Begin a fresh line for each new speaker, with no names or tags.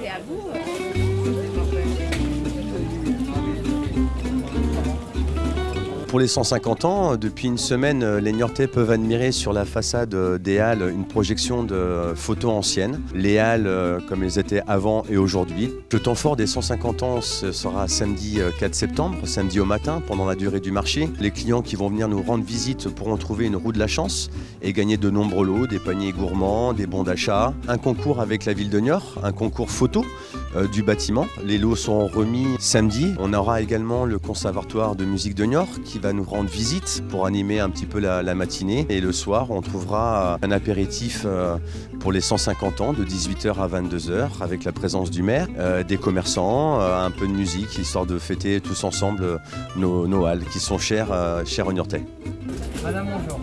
C'est à vous. Pour les 150 ans, depuis une semaine, les Niortais peuvent admirer sur la façade des Halles une projection de photos anciennes. Les Halles comme elles étaient avant et aujourd'hui. Le temps fort des 150 ans sera samedi 4 septembre, samedi au matin, pendant la durée du marché. Les clients qui vont venir nous rendre visite pourront trouver une roue de la chance et gagner de nombreux lots, des paniers gourmands, des bons d'achat, un concours avec la ville de Niort, un concours photo euh, du bâtiment. Les lots sont remis samedi. On aura également le conservatoire de musique de Niort qui va nous rendre visite pour animer un petit peu la, matinée. Et le soir, on trouvera un apéritif euh, pour les 150 ans de 18h à 22h avec la présence du maire, euh, des commerçants, un peu de musique histoire de fêter tous ensemble nos, halles qui sont chères, chères aux Niortais.
Madame, bonjour.